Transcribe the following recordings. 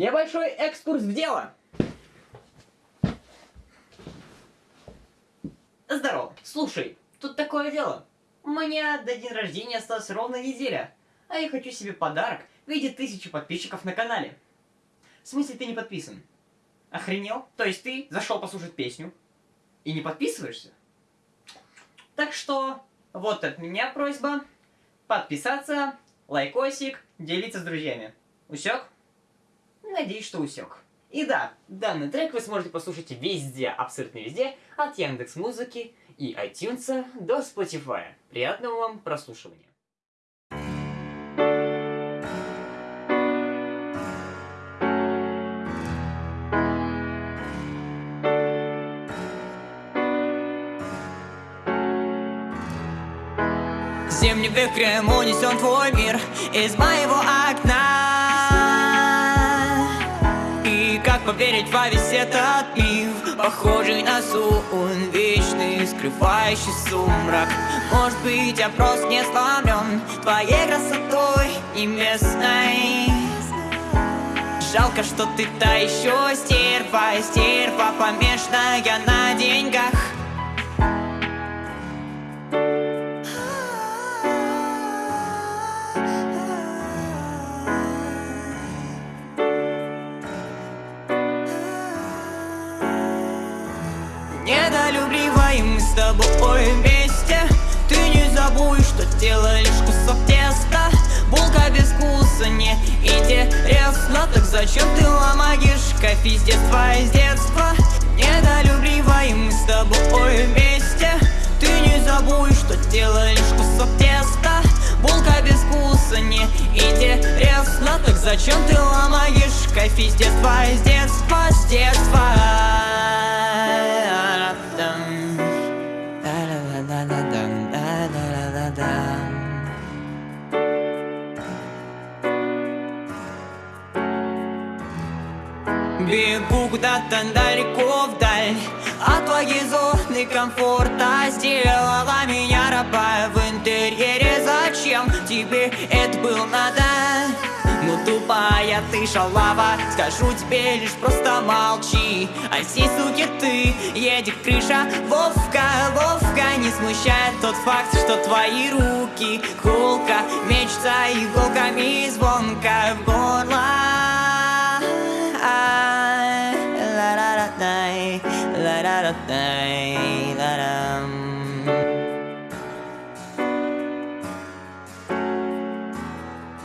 Небольшой экскурс в дело. Здорово. Слушай, тут такое дело. У меня до день рождения осталась ровно неделя, а я хочу себе подарок в виде тысячи подписчиков на канале. В смысле ты не подписан? Охренел? То есть ты зашел послушать песню и не подписываешься? Так что, вот от меня просьба подписаться, лайкосик, делиться с друзьями. Усек? Надеюсь, что усек. И да, данный трек вы сможете послушать везде, абсолютно везде, от Яндекс Музыки и iTunes до Spotify. Приятного вам прослушивания. Зимним ветром унесен твой мир из моего окна поверить во весь этот миф Похожий на сон, вечный, скрывающий сумрак. Может быть, я просто не сломлен Твоей красотой и местной. Жалко, что ты та еще стерва Стерва помешанная на деньгах Недолюбливаем мы с тобой вместе. Ты не забудь, что тело лишь кусок теста. Булка без вкуса не интересно Так зачем ты ломаешь кофе с детства, из детства? Недолюбливаем мы с тобой вместе. Ты не забудь, что тело лишь кусок теста. Булка без вкуса не интересно Так зачем ты ломаешь кофе с детства, из детства, с детства Бегу куда-то далеко вдаль. От твоей зоны комфорта Сделала меня раба. В интерьере Зачем тебе это было надо? Ну тупая ты шалава Скажу тебе лишь просто молчи. А сей суки ты едет крыша. Вовка, Вовка Не смущает тот факт, что твои руки Кулка мечется иголками звонка в горло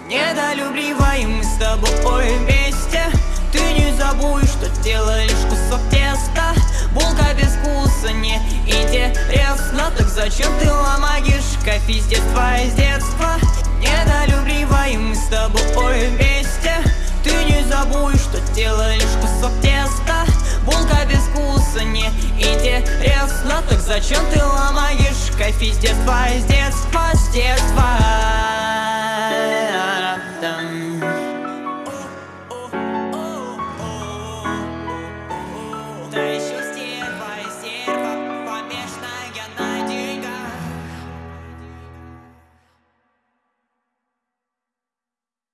Недолюбливаем мы с тобой вместе. Ты не забудь, что тело лишь кусок теста. Булка без вкуса не интересно Так зачем ты ломаешь кофе? С детства, из зачем ты ломаешь? Кофе с детства, из детства, с детства